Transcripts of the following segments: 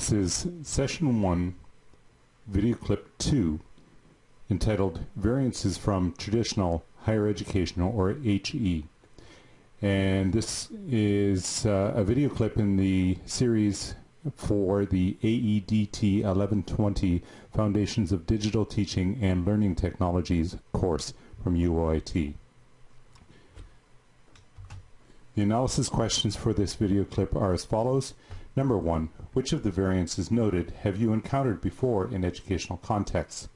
This is session 1, video clip 2, entitled Variances from Traditional Higher Education or HE. And this is uh, a video clip in the series for the AEDT 1120 Foundations of Digital Teaching and Learning Technologies course from UOIT. The analysis questions for this video clip are as follows. Number one, which of the variances noted have you encountered before in educational contexts?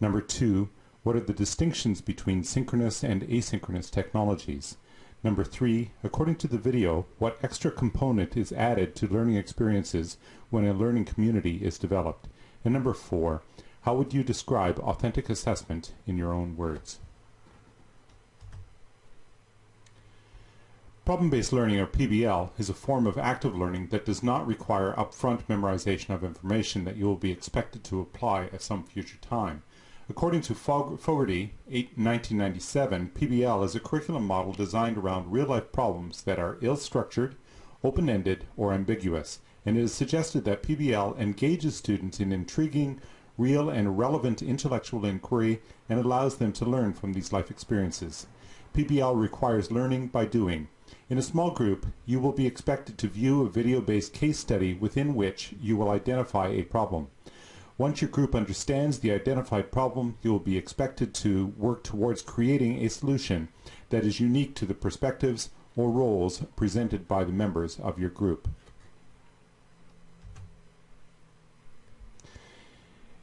Number two, what are the distinctions between synchronous and asynchronous technologies? Number three, according to the video, what extra component is added to learning experiences when a learning community is developed? And number four, how would you describe authentic assessment in your own words? Problem-based learning, or PBL, is a form of active learning that does not require upfront memorization of information that you will be expected to apply at some future time. According to Fogarty, 1997, PBL is a curriculum model designed around real-life problems that are ill-structured, open-ended, or ambiguous, and it is suggested that PBL engages students in intriguing, real and relevant intellectual inquiry and allows them to learn from these life experiences. PBL requires learning by doing, in a small group, you will be expected to view a video-based case study within which you will identify a problem. Once your group understands the identified problem, you will be expected to work towards creating a solution that is unique to the perspectives or roles presented by the members of your group.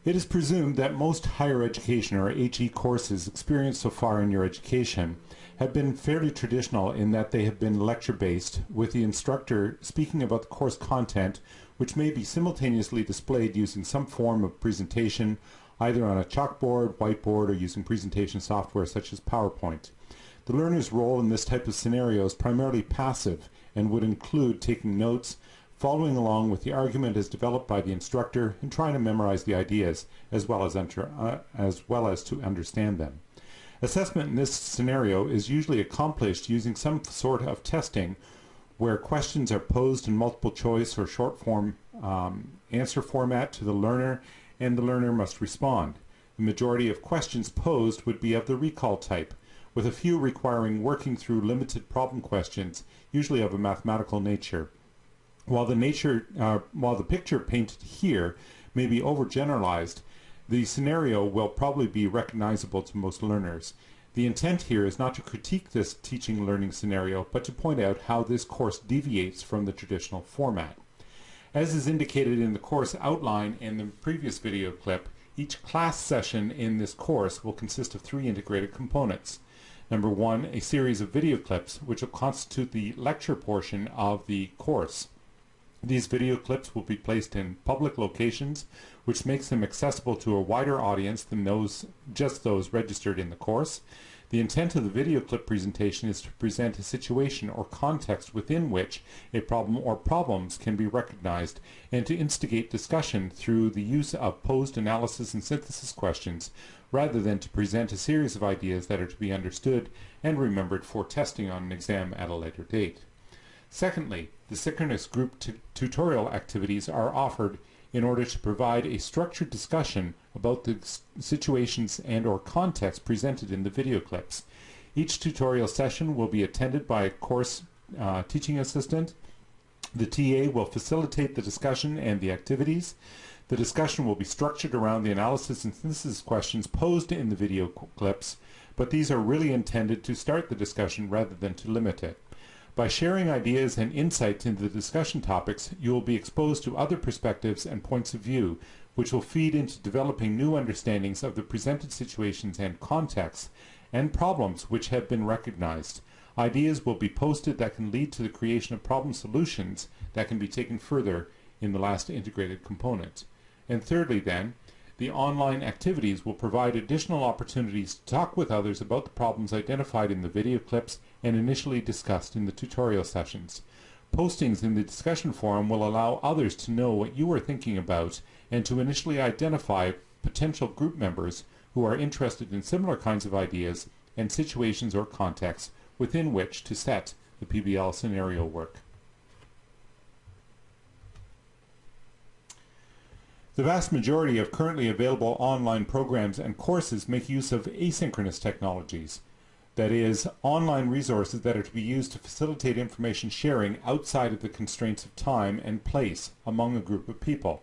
It is presumed that most higher education or HE courses experienced so far in your education have been fairly traditional in that they have been lecture-based, with the instructor speaking about the course content, which may be simultaneously displayed using some form of presentation, either on a chalkboard, whiteboard, or using presentation software such as PowerPoint. The learner's role in this type of scenario is primarily passive and would include taking notes, following along with the argument as developed by the instructor, and trying to memorize the ideas as well as, uh, as, well as to understand them. Assessment in this scenario is usually accomplished using some sort of testing where questions are posed in multiple choice or short form um, answer format to the learner and the learner must respond. The majority of questions posed would be of the recall type, with a few requiring working through limited problem questions, usually of a mathematical nature. While the nature, uh, while the picture painted here may be overgeneralized, the scenario will probably be recognizable to most learners. The intent here is not to critique this teaching learning scenario, but to point out how this course deviates from the traditional format. As is indicated in the course outline in the previous video clip, each class session in this course will consist of three integrated components. Number one, a series of video clips, which will constitute the lecture portion of the course. These video clips will be placed in public locations, which makes them accessible to a wider audience than those just those registered in the course. The intent of the video clip presentation is to present a situation or context within which a problem or problems can be recognized and to instigate discussion through the use of posed analysis and synthesis questions rather than to present a series of ideas that are to be understood and remembered for testing on an exam at a later date. Secondly, the synchronous group tutorial activities are offered in order to provide a structured discussion about the situations and or context presented in the video clips. Each tutorial session will be attended by a course uh, teaching assistant. The TA will facilitate the discussion and the activities. The discussion will be structured around the analysis and synthesis questions posed in the video clips, but these are really intended to start the discussion rather than to limit it. By sharing ideas and insights into the discussion topics, you will be exposed to other perspectives and points of view, which will feed into developing new understandings of the presented situations and contexts and problems which have been recognized. Ideas will be posted that can lead to the creation of problem solutions that can be taken further in the last integrated component. And thirdly then, the online activities will provide additional opportunities to talk with others about the problems identified in the video clips and initially discussed in the tutorial sessions. Postings in the discussion forum will allow others to know what you are thinking about and to initially identify potential group members who are interested in similar kinds of ideas and situations or contexts within which to set the PBL scenario work. The vast majority of currently available online programs and courses make use of asynchronous technologies. That is, online resources that are to be used to facilitate information sharing outside of the constraints of time and place among a group of people.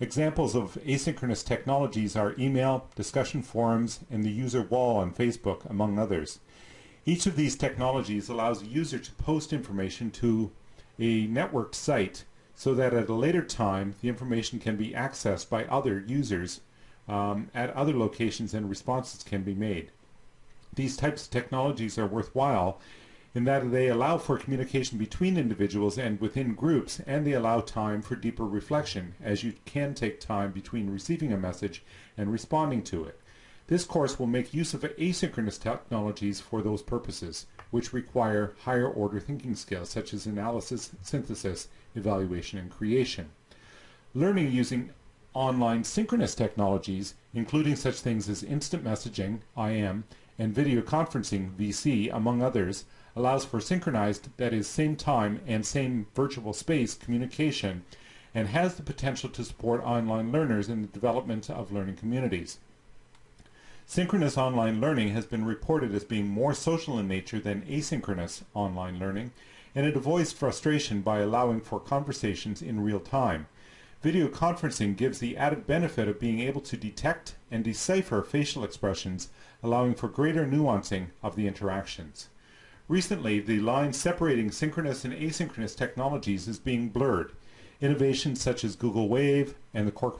Examples of asynchronous technologies are email, discussion forums, and the user wall on Facebook, among others. Each of these technologies allows a user to post information to a networked site so that at a later time the information can be accessed by other users um, at other locations and responses can be made. These types of technologies are worthwhile in that they allow for communication between individuals and within groups, and they allow time for deeper reflection, as you can take time between receiving a message and responding to it. This course will make use of asynchronous technologies for those purposes, which require higher order thinking skills such as analysis, synthesis, evaluation, and creation. Learning using online synchronous technologies, including such things as instant messaging, IM, and video conferencing, VC, among others, allows for synchronized, that is, same time and same virtual space communication, and has the potential to support online learners in the development of learning communities. Synchronous online learning has been reported as being more social in nature than asynchronous online learning, and it avoids frustration by allowing for conversations in real time. Video conferencing gives the added benefit of being able to detect and decipher facial expressions, allowing for greater nuancing of the interactions. Recently, the line separating synchronous and asynchronous technologies is being blurred. Innovations such as Google Wave and the,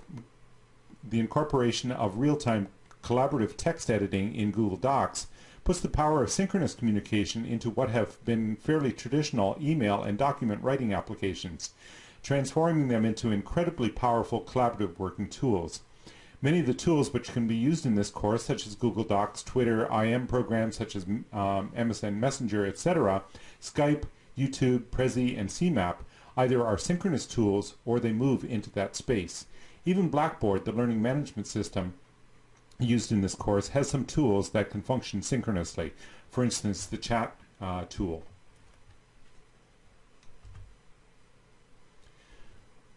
the incorporation of real-time collaborative text editing in Google Docs puts the power of synchronous communication into what have been fairly traditional email and document writing applications, transforming them into incredibly powerful collaborative working tools. Many of the tools which can be used in this course, such as Google Docs, Twitter, IM programs such as um, MSN Messenger, etc., Skype, YouTube, Prezi, and CMAP, either are synchronous tools or they move into that space. Even Blackboard, the learning management system, used in this course has some tools that can function synchronously. For instance, the chat uh, tool.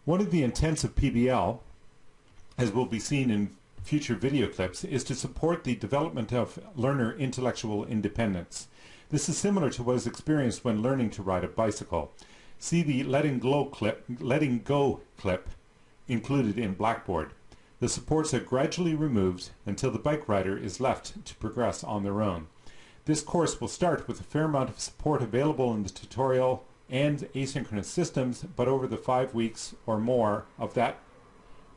One of the intents of PBL, as will be seen in future video clips, is to support the development of learner intellectual independence. This is similar to what is experienced when learning to ride a bicycle. See the letting go clip, letting go clip included in Blackboard. The supports are gradually removed until the bike rider is left to progress on their own. This course will start with a fair amount of support available in the tutorial and asynchronous systems, but over the five weeks or more of that,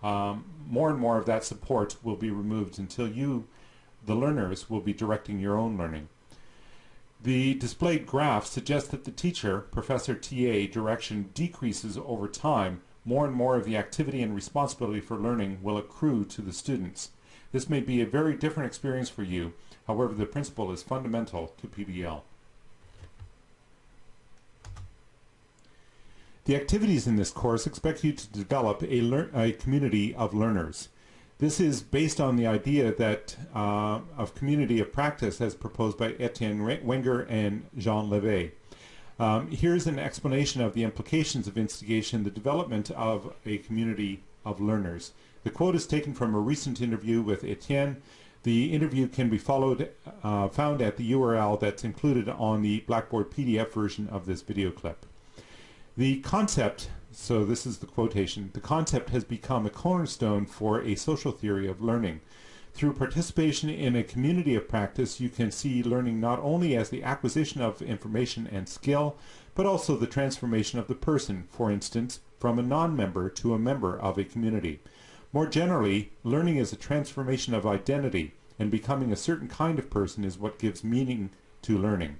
um, more and more of that support will be removed until you, the learners, will be directing your own learning. The displayed graph suggests that the teacher, Professor TA, direction decreases over time more and more of the activity and responsibility for learning will accrue to the students. This may be a very different experience for you, however the principle is fundamental to PBL. The activities in this course expect you to develop a, a community of learners. This is based on the idea that uh, of community of practice as proposed by Etienne Wenger and Jean Lave. Um, here's an explanation of the implications of instigation, the development of a community of learners. The quote is taken from a recent interview with Etienne. The interview can be followed, uh, found at the URL that's included on the Blackboard PDF version of this video clip. The concept, so this is the quotation, the concept has become a cornerstone for a social theory of learning. Through participation in a community of practice, you can see learning not only as the acquisition of information and skill, but also the transformation of the person, for instance, from a non-member to a member of a community. More generally, learning is a transformation of identity, and becoming a certain kind of person is what gives meaning to learning.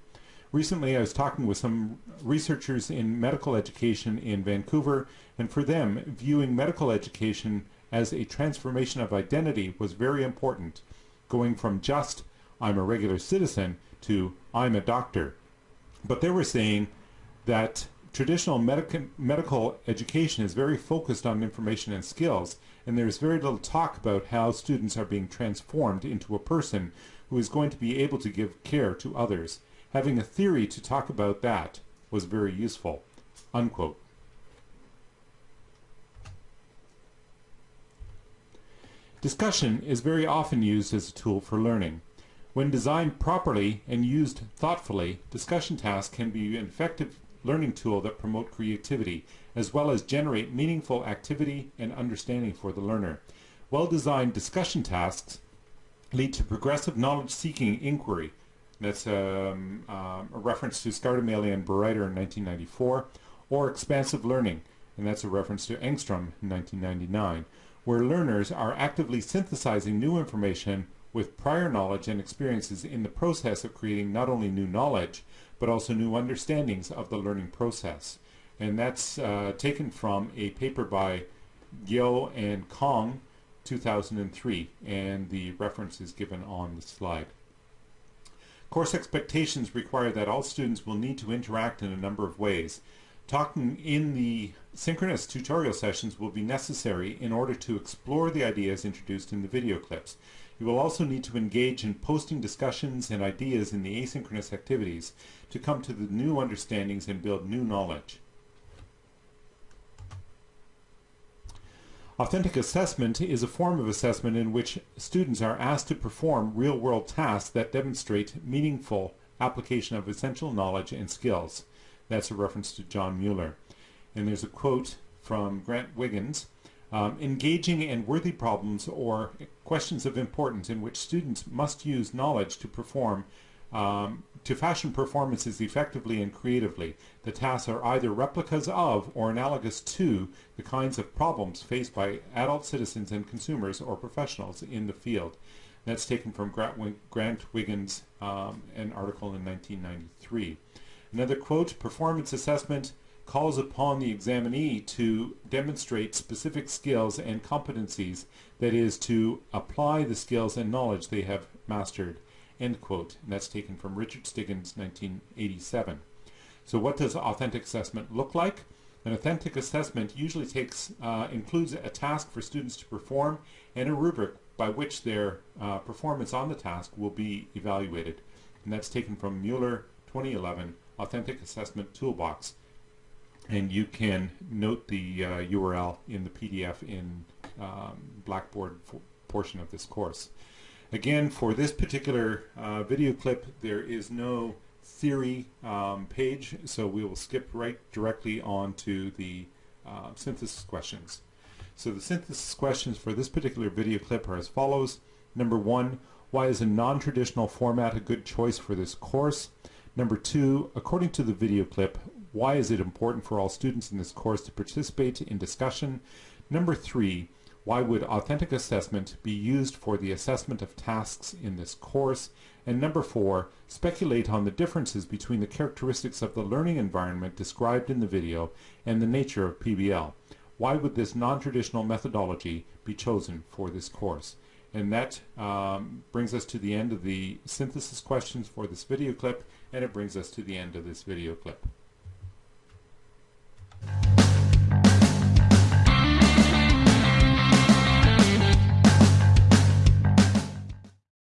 Recently, I was talking with some researchers in medical education in Vancouver, and for them, viewing medical education as a transformation of identity was very important, going from just I'm a regular citizen to I'm a doctor. But they were saying that traditional medic medical education is very focused on information and skills, and there's very little talk about how students are being transformed into a person who is going to be able to give care to others. Having a theory to talk about that was very useful. Unquote. Discussion is very often used as a tool for learning. When designed properly and used thoughtfully, discussion tasks can be an effective learning tool that promote creativity, as well as generate meaningful activity and understanding for the learner. Well-designed discussion tasks lead to progressive knowledge-seeking inquiry. That's um, um, a reference to Scardamalia and Bereiter in 1994, or expansive learning, and that's a reference to Engstrom in 1999 where learners are actively synthesizing new information with prior knowledge and experiences in the process of creating not only new knowledge, but also new understandings of the learning process. And that's uh, taken from a paper by Gyo and Kong, 2003, and the reference is given on the slide. Course expectations require that all students will need to interact in a number of ways. Talking in the synchronous tutorial sessions will be necessary in order to explore the ideas introduced in the video clips. You will also need to engage in posting discussions and ideas in the asynchronous activities to come to the new understandings and build new knowledge. Authentic assessment is a form of assessment in which students are asked to perform real-world tasks that demonstrate meaningful application of essential knowledge and skills. That's a reference to John Mueller. And there's a quote from Grant Wiggins, um, engaging and worthy problems or questions of importance in which students must use knowledge to perform um, to fashion performances effectively and creatively. The tasks are either replicas of or analogous to the kinds of problems faced by adult citizens and consumers or professionals in the field. That's taken from Grant Wiggins, um, an article in 1993. Another quote, performance assessment calls upon the examinee to demonstrate specific skills and competencies, that is, to apply the skills and knowledge they have mastered, end quote. And that's taken from Richard Stiggins, 1987. So what does authentic assessment look like? An authentic assessment usually takes uh, includes a task for students to perform and a rubric by which their uh, performance on the task will be evaluated. And that's taken from Mueller 2011 Authentic Assessment Toolbox. And you can note the uh, URL in the PDF in um, Blackboard portion of this course. Again, for this particular uh, video clip, there is no theory um, page, so we will skip right directly on to the uh, synthesis questions. So the synthesis questions for this particular video clip are as follows. Number one, why is a non-traditional format a good choice for this course? Number two, according to the video clip, why is it important for all students in this course to participate in discussion? Number three, why would authentic assessment be used for the assessment of tasks in this course? And number four, speculate on the differences between the characteristics of the learning environment described in the video and the nature of PBL. Why would this non-traditional methodology be chosen for this course? And that um, brings us to the end of the synthesis questions for this video clip, and it brings us to the end of this video clip.